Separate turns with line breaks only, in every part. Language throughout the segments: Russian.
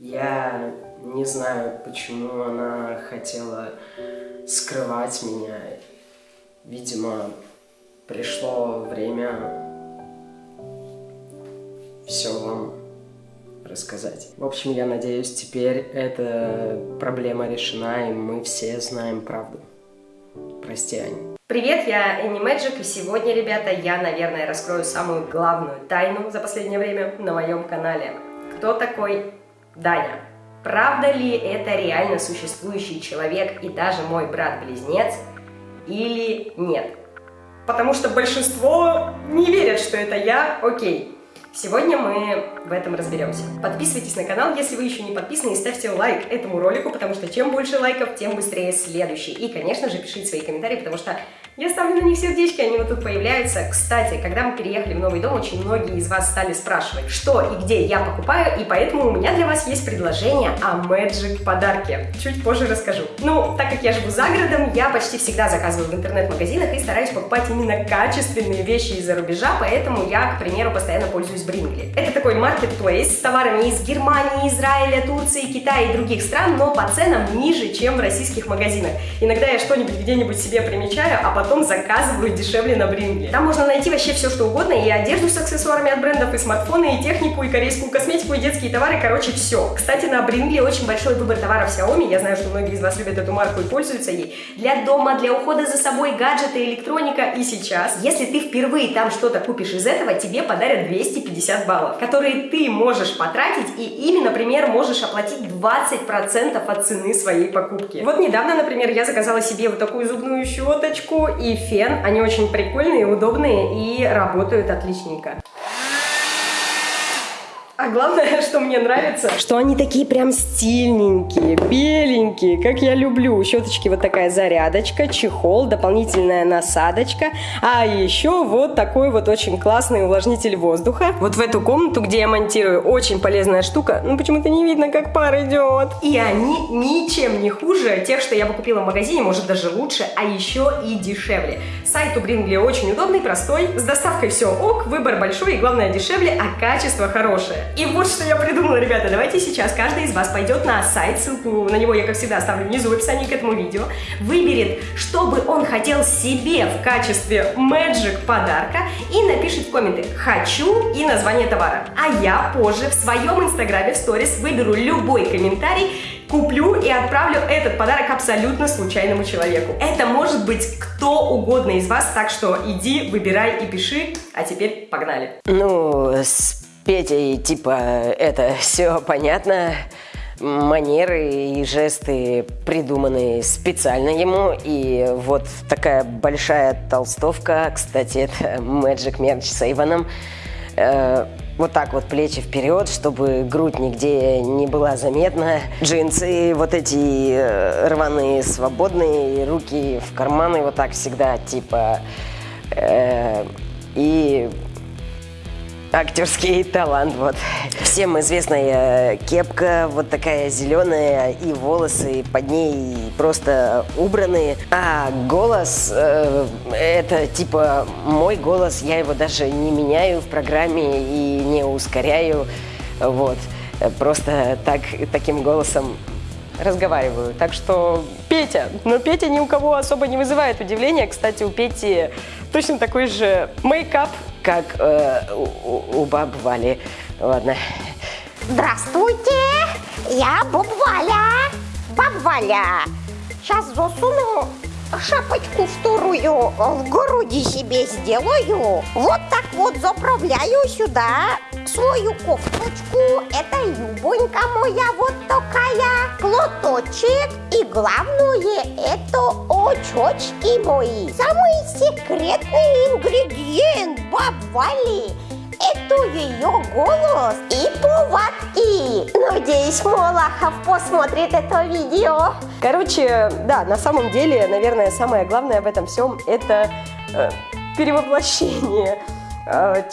Я не знаю, почему она хотела скрывать меня. Видимо, пришло время все вам рассказать. В общем, я надеюсь, теперь эта проблема решена, и мы все знаем правду. Прости, Аня.
Привет, я Энни Мэджик, и сегодня, ребята, я, наверное, раскрою самую главную тайну за последнее время на моем канале. Кто такой Даня? Правда ли это реально существующий человек и даже мой брат-близнец или нет? Потому что большинство не верят, что это я, окей. Сегодня мы в этом разберемся. Подписывайтесь на канал, если вы еще не подписаны, и ставьте лайк этому ролику, потому что чем больше лайков, тем быстрее следующий. И, конечно же, пишите свои комментарии, потому что я ставлю на них сердечки, они вот тут появляются. Кстати, когда мы переехали в новый дом, очень многие из вас стали спрашивать, что и где я покупаю, и поэтому у меня для вас есть предложение о Magic подарке. Чуть позже расскажу. Ну, так как я живу за городом, я почти всегда заказываю в интернет-магазинах и стараюсь покупать именно качественные вещи из-за рубежа, поэтому я, к примеру, постоянно пользуюсь Брингли. Это такой маркетплейс с товарами из Германии, Израиля, Турции, Китая и других стран, но по ценам ниже, чем в российских магазинах. Иногда я что-нибудь где-нибудь себе примечаю, а потом потом заказываю дешевле на Брингле. Там можно найти вообще все, что угодно, и одежду с аксессуарами от брендов, и смартфоны, и технику, и корейскую косметику, и детские товары, короче, все. Кстати, на Брингле очень большой выбор товаров Xiaomi, я знаю, что многие из вас любят эту марку и пользуются ей. Для дома, для ухода за собой, гаджеты, электроника, и сейчас, если ты впервые там что-то купишь из этого, тебе подарят 250 баллов, которые ты можешь потратить, и ими, например, можешь оплатить 20% от цены своей покупки. Вот недавно, например, я заказала себе вот такую зубную щеточку и фен. Они очень прикольные, удобные и работают отличненько. А главное, что мне нравится, что они такие прям стильненькие, беленькие, как я люблю. Щеточки вот такая зарядочка, чехол, дополнительная насадочка. А еще вот такой вот очень классный увлажнитель воздуха. Вот в эту комнату, где я монтирую, очень полезная штука. Ну почему-то не видно, как пар идет. И они ничем не хуже тех, что я бы купила в магазине, может даже лучше, а еще и дешевле. Сайт у Брингли очень удобный, простой, с доставкой все ок, выбор большой и главное дешевле, а качество хорошее. И вот что я придумала, ребята. Давайте сейчас каждый из вас пойдет на сайт, ссылку на него я, как всегда, оставлю внизу в описании к этому видео, выберет, что бы он хотел себе в качестве Magic подарка и напишет в комменты «Хочу» и название товара. А я позже в своем инстаграме в сторис выберу любой комментарий, куплю и отправлю этот подарок абсолютно случайному человеку. Это может быть кто угодно из вас, так что иди, выбирай и пиши. А теперь погнали.
Ну, с Петей, типа, это все понятно. Манеры и жесты придуманы специально ему. И вот такая большая толстовка, кстати, это Magic Merch с Эйвоном. Э, вот так вот плечи вперед, чтобы грудь нигде не была заметна. Джинсы вот эти э, рваные, свободные, руки в карманы вот так всегда, типа... Э, и актерский талант, вот. Всем известная кепка, вот такая зеленая, и волосы под ней просто убранные. А голос, э, это типа мой голос, я его даже не меняю в программе и не ускоряю, вот. Просто так, таким голосом разговариваю. Так что Петя. Но Петя ни у кого особо не вызывает удивления. Кстати, у Пети точно такой же мейкап как э, у, у баб Вали. Ладно.
Здравствуйте, я Боб Валя. Баб Валя, сейчас засуну шапочку вторую в груди себе сделаю. Вот так вот заправляю сюда свою кофточку. Это юбонька моя вот такая. Платочек. И главное, это очочки мои. Самый секретный ингредиент бабвали это ее голос и повадки. Надеюсь, Молохов посмотрит это видео.
Короче, да, на самом деле, наверное, самое главное в этом всем это э, перевоплощение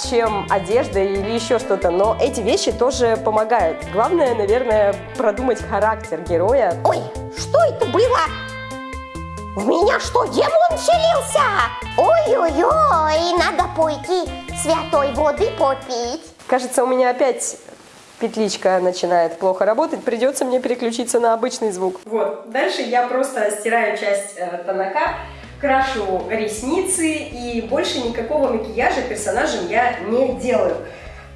чем одежда или еще что-то, но эти вещи тоже помогают. Главное, наверное, продумать характер героя.
Ой, что это было? В меня что, демон вселился? Ой-ой-ой, надо пойти святой воды попить.
Кажется, у меня опять петличка начинает плохо работать, придется мне переключиться на обычный звук. Вот, дальше я просто стираю часть э, тоннака, крашу ресницы и больше никакого макияжа персонажем я не делаю.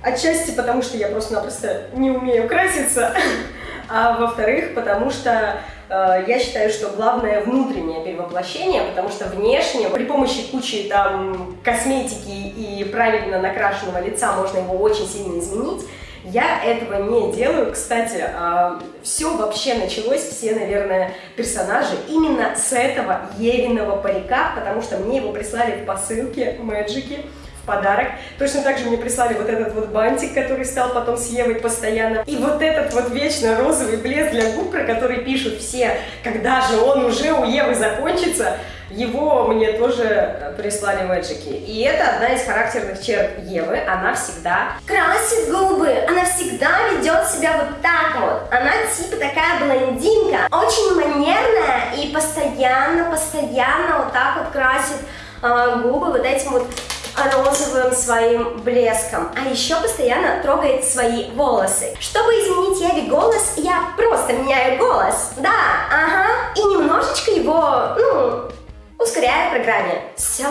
Отчасти потому, что я просто-напросто не умею краситься, а во-вторых, потому что э, я считаю, что главное внутреннее перевоплощение, потому что внешне при помощи кучи там косметики и правильно накрашенного лица можно его очень сильно изменить. Я этого не делаю. Кстати, э, все вообще началось, все, наверное, персонажи именно с этого Евиного парика, потому что мне его прислали в посылке Мэджики в подарок. Точно так же мне прислали вот этот вот бантик, который стал потом с Евой постоянно. И вот этот вот вечно розовый блеск для губ, про который пишут все, когда же он уже у Евы закончится, его мне тоже прислали мэджики. И это одна из характерных черт Евы. Она всегда
красит губы. Она всегда ведет себя вот так вот. Она типа такая блондинка. Очень манерная и постоянно, постоянно вот так вот красит э, губы вот этим вот розовым своим блеском, а еще постоянно трогает свои волосы. Чтобы изменить Еве голос, я просто меняю голос, да, ага, и немножечко его, ну, ускоряю в программе. Все,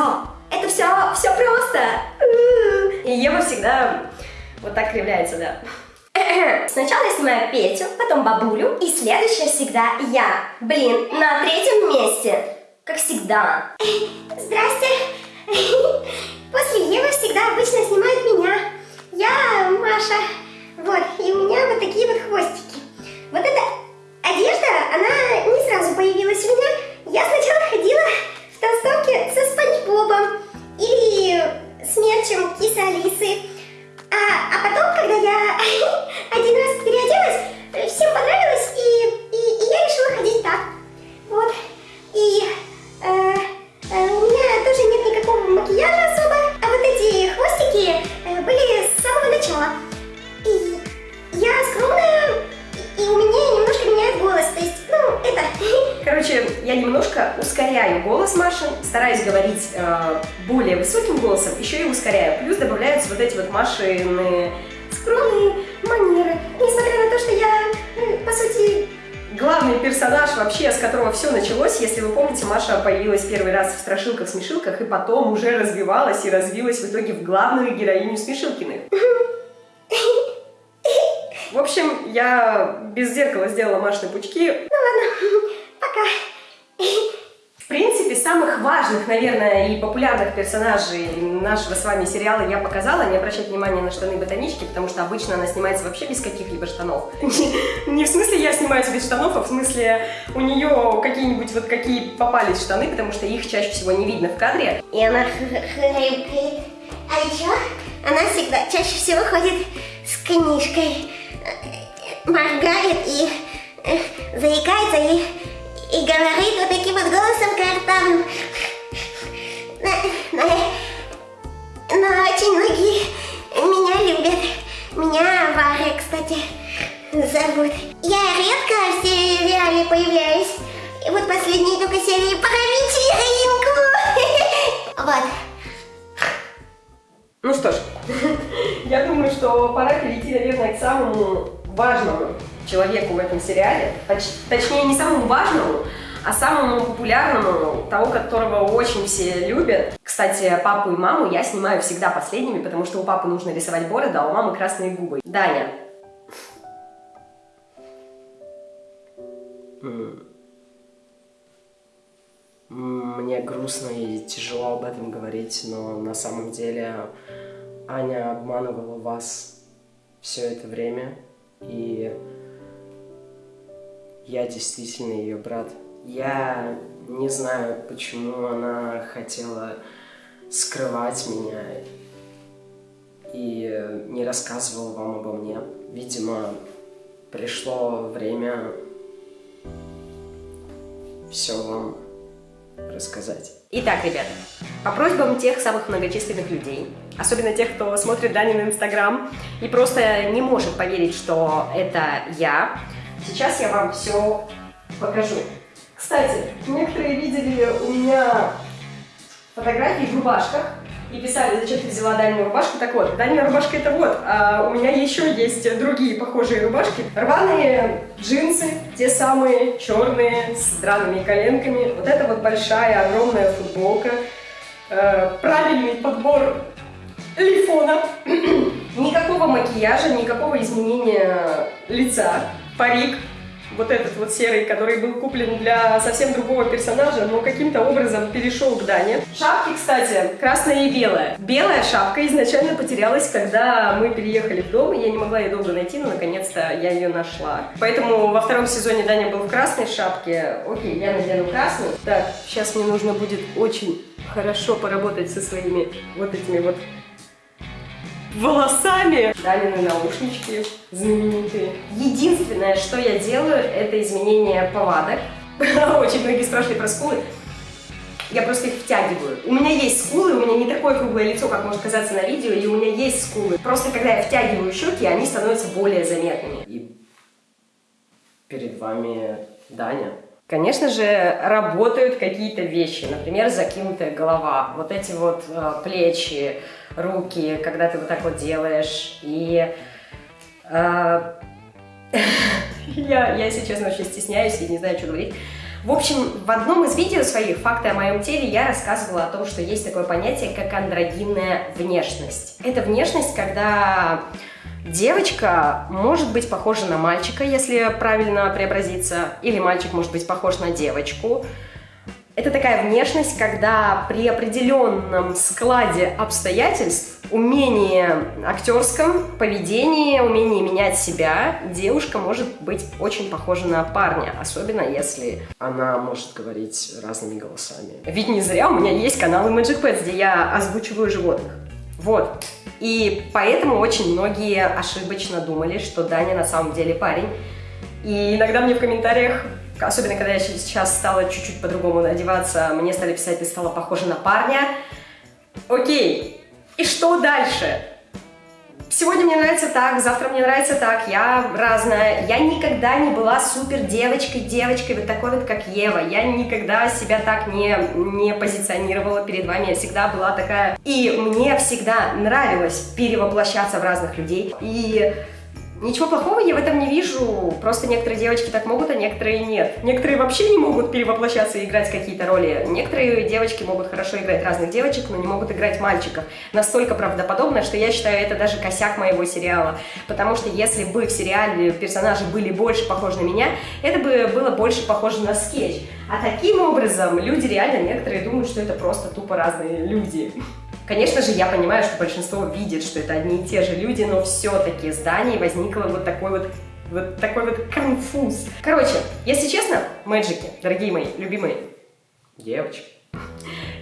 это все, все просто.
И Ева всегда вот так кривляется, да.
Сначала я снимаю Петю, потом бабулю, и следующая всегда я. Блин, на третьем месте, как всегда. Здрасте. После Евы всегда обычно снимают меня. Я Маша. Вот, и у меня вот такие вот хвостики. Вот эта одежда, она не сразу появилась у меня. Я сначала ходила
Плюс добавляются вот эти вот Машины
скромные манеры. Несмотря на то, что я, э, по сути,
главный персонаж вообще, с которого все началось. Если вы помните, Маша появилась первый раз в Страшилках-смешилках и потом уже развивалась и развилась в итоге в главную героиню Смешилкиных. В общем, я без зеркала сделала Машины пучки.
Ну ладно, пока.
Самых важных, наверное, и популярных персонажей нашего с вами сериала я показала. Не обращать внимания на штаны ботанички, потому что обычно она снимается вообще без каких-либо штанов. Не в смысле я снимаюсь без штанов, а в смысле у нее какие-нибудь вот какие попались штаны, потому что их чаще всего не видно в кадре.
И она хрюкает. А еще она всегда чаще всего ходит с книжкой, моргает и э, заикается и, и говорит вот таким вот голосом картавным. Но, но, но очень многие меня любят. Меня Варя, кстати, зовут. Я редко в сериале появляюсь. И вот последние только серии про вечеринку. Вот.
Ну что ж, я думаю, что пора перейти, наверное, к самому важному человеку в этом сериале. Точ- точнее, не самому важному, а самому популярному, того, которого очень все любят. Кстати, папу и маму я снимаю всегда последними, потому что у папы нужно рисовать бороду, а у мамы красные губы. Даня. Мне грустно и тяжело об этом говорить, но на самом деле Аня обманывала вас все это время, и я действительно ее брат. Я не знаю, почему она хотела скрывать меня и не рассказывала вам обо мне. Видимо, пришло время все вам рассказать. Итак, ребята, по просьбам тех самых многочисленных людей, особенно тех, кто смотрит Данин Инстаграм и просто не может поверить, что это я, сейчас я вам все покажу. Кстати, некоторые видели у меня фотографии в рубашках. и писали, зачем ты взяла дальнюю рубашку. Так вот, дальняя рубашка это вот. А у меня еще есть другие похожие рубашки. Рваные джинсы, те самые черные, с драными коленками. Вот это вот большая, огромная футболка. Э, правильный подбор лифона. никакого макияжа, никакого изменения лица. Парик вот этот вот серый, который был куплен для совсем другого персонажа, но каким-то образом перешел к Дане. Шапки, кстати, красная и белая. Белая шапка изначально потерялась, когда мы переехали в дом, и я не могла ее долго найти, но наконец-то я ее нашла. Поэтому во втором сезоне Даня был в красной шапке. Окей, я надену красную. Так, сейчас мне нужно будет очень хорошо поработать со своими вот этими вот волосами. Далины наушнички знаменитые. Единственное, что я делаю, это изменение повадок. Очень многие спрашивали про скулы. Я просто их втягиваю. У меня есть скулы, у меня не такое круглое лицо, как может казаться на видео, и у меня есть скулы. Просто когда я втягиваю щеки, они становятся более заметными. И перед вами Даня. Конечно же, работают какие-то вещи, например, закинутая голова, вот эти вот э, плечи, руки, когда ты вот так вот делаешь. И э, я, я, если честно, очень стесняюсь и не знаю, что говорить. В общем, в одном из видео своих «Факты о моем теле» я рассказывала о том, что есть такое понятие, как андрогинная внешность. Это внешность, когда девочка может быть похожа на мальчика, если правильно преобразиться, или мальчик может быть похож на девочку. Это такая внешность, когда при определенном складе обстоятельств, умении актерском, поведении, умении менять себя, девушка может быть очень похожа на парня, особенно если она может говорить разными голосами. Ведь не зря у меня есть канал Magic Pets, где я озвучиваю животных. Вот. И поэтому очень многие ошибочно думали, что Даня на самом деле парень. И иногда мне в комментариях Особенно, когда я сейчас стала чуть-чуть по-другому одеваться, мне стали писать, ты стала похожа на парня. Окей, и что дальше? Сегодня мне нравится так, завтра мне нравится так, я разная. Я никогда не была супер девочкой, девочкой вот такой вот, как Ева. Я никогда себя так не, не позиционировала перед вами, я всегда была такая. И мне всегда нравилось перевоплощаться в разных людей. И Ничего плохого я в этом не вижу, просто некоторые девочки так могут, а некоторые нет. Некоторые вообще не могут перевоплощаться и играть какие-то роли. Некоторые девочки могут хорошо играть разных девочек, но не могут играть мальчиков. Настолько правдоподобно, что я считаю, это даже косяк моего сериала. Потому что если бы в сериале персонажи были больше похожи на меня, это бы было больше похоже на скетч. А таким образом люди реально, некоторые думают, что это просто тупо разные люди. Конечно же, я понимаю, что большинство видит, что это одни и те же люди, но все-таки здание возникло вот такой вот вот такой вот конфуз. Короче, если честно, мэджики, дорогие мои, любимые девочки,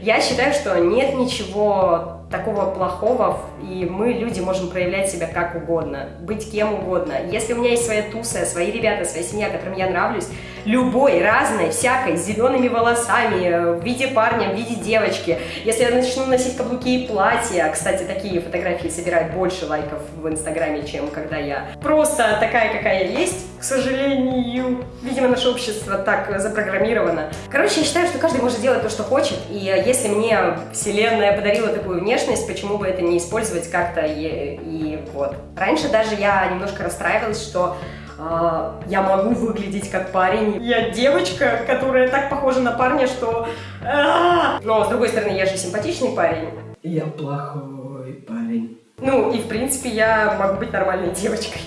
я считаю, что нет ничего такого плохого, и мы, люди, можем проявлять себя как угодно, быть кем угодно. Если у меня есть своя туса, свои ребята, своя семья, которым я нравлюсь, любой, разной, всякой, с зелеными волосами, в виде парня, в виде девочки, если я начну носить каблуки и платья, кстати, такие фотографии собирают больше лайков в Инстаграме, чем когда я просто такая, какая есть, к сожалению. Видимо, наше общество так запрограммировано. Короче, я считаю, что каждый может делать то, что хочет, и если мне Вселенная подарила такую внешность, почему бы это не использовать как-то и, и вот. Раньше даже я немножко расстраивалась, что э, я могу выглядеть как парень. Я девочка, которая так похожа на парня, что... Э, но, с другой стороны, я же симпатичный парень.
Я плохой парень.
Ну, и в принципе, я могу быть нормальной девочкой.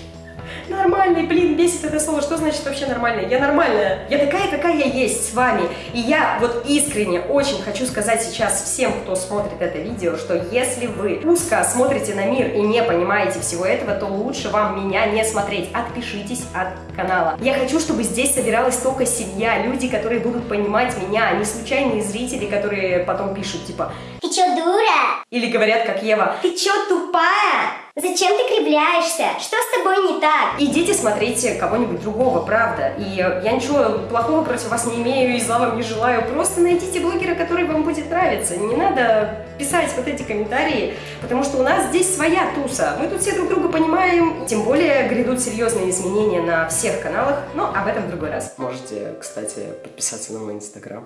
Нормальный, блин, бесит это слово. Что значит вообще нормальная? Я нормальная. Я такая, какая я есть с вами. И я вот искренне очень хочу сказать сейчас всем, кто смотрит это видео, что если вы узко смотрите на мир и не понимаете всего этого, то лучше вам меня не смотреть. Отпишитесь от канала. Я хочу, чтобы здесь собиралась только семья, люди, которые будут понимать меня, а не случайные зрители, которые потом пишут, типа
«Ты чё, дура?»
Или говорят, как Ева
«Ты чё, тупая?» Зачем ты кривляешься? Что с тобой не так?
Идите смотрите кого-нибудь другого, правда. И я ничего плохого против вас не имею и зла вам не желаю. Просто найдите блогера, который вам будет нравиться. Не надо писать вот эти комментарии, потому что у нас здесь своя туса. Мы тут все друг друга понимаем. Тем более грядут серьезные изменения на всех каналах, но об этом в другой раз. Можете, кстати, подписаться на мой инстаграм.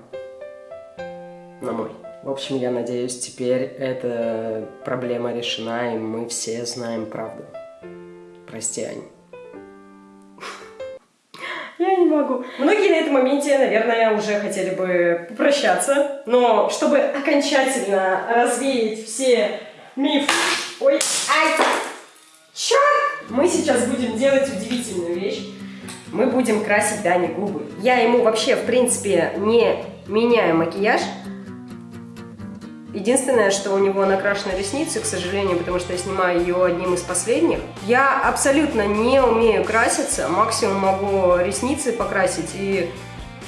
На мой
В общем, я надеюсь, теперь эта проблема решена, и мы все знаем правду. Прости, Ань.
Я не могу. Многие на этом моменте, наверное, уже хотели бы попрощаться, но чтобы окончательно развеять все мифы... Ой, ай, черт! Мы сейчас будем делать удивительную вещь. Мы будем красить Дане губы. Я ему вообще, в принципе, не меняю макияж. Единственное, что у него накрашены ресницы, к сожалению, потому что я снимаю ее одним из последних. Я абсолютно не умею краситься, максимум могу ресницы покрасить и,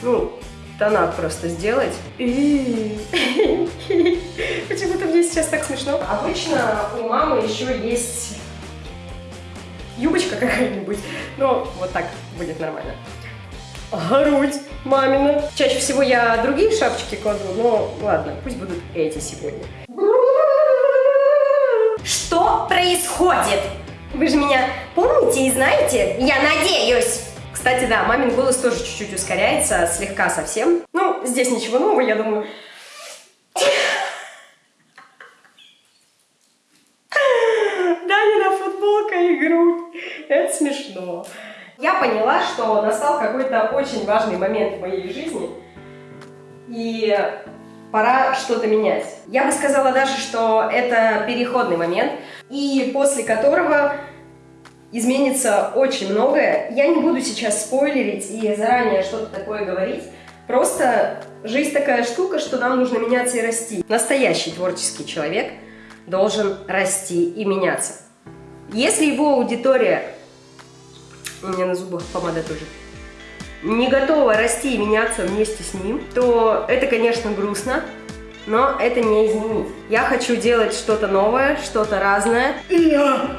ну, тонат просто сделать. Почему-то мне сейчас так смешно. Обычно у мамы еще есть юбочка какая-нибудь, но вот так будет нормально. Грудь мамина. Чаще всего я другие шапочки кладу, но ладно, пусть будут эти сегодня.
Что происходит? Вы же меня помните и знаете? Я надеюсь.
Кстати, да, мамин голос тоже чуть-чуть ускоряется, слегка совсем. Ну, здесь ничего нового, я думаю. Данина футболка и грудь. Это смешно. Я поняла, что настал какой-то очень важный момент в моей жизни. И пора что-то менять. Я бы сказала даже, что это переходный момент, и после которого изменится очень многое. Я не буду сейчас спойлерить и заранее что-то такое говорить. Просто жизнь такая штука, что нам нужно меняться и расти. Настоящий творческий человек должен расти и меняться. Если его аудитория... У меня на зубах помада тоже не готова расти и меняться вместе с ним, то это, конечно, грустно, но это не изменить. Я хочу делать что-то новое, что-то разное.
Я,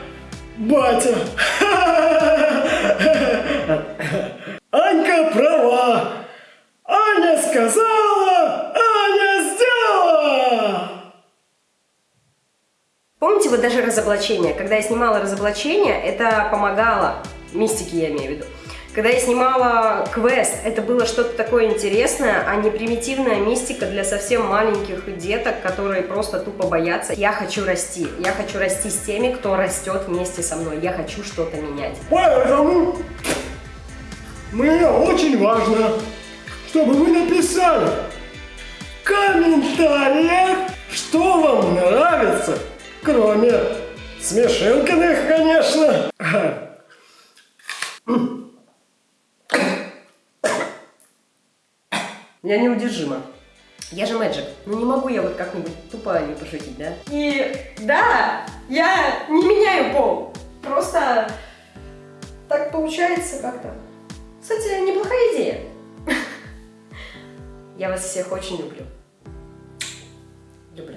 батя. Анька права. Аня сказала, Аня сделала.
Помните вот даже разоблачение? Когда я снимала разоблачение, это помогало, мистики я имею в виду. Когда я снимала квест, это было что-то такое интересное, а не примитивная мистика для совсем маленьких деток, которые просто тупо боятся. Я хочу расти. Я хочу расти с теми, кто растет вместе со мной. Я хочу что-то менять.
Поэтому мне очень важно, чтобы вы написали в комментариях, что вам нравится, кроме смешинкиных, конечно.
Я неудержима. Я же мэджик. Ну не могу я вот как-нибудь тупо не пошутить, да? И да, я не меняю пол. Просто так получается как-то. Кстати, неплохая идея. Я вас всех очень люблю. Люблю.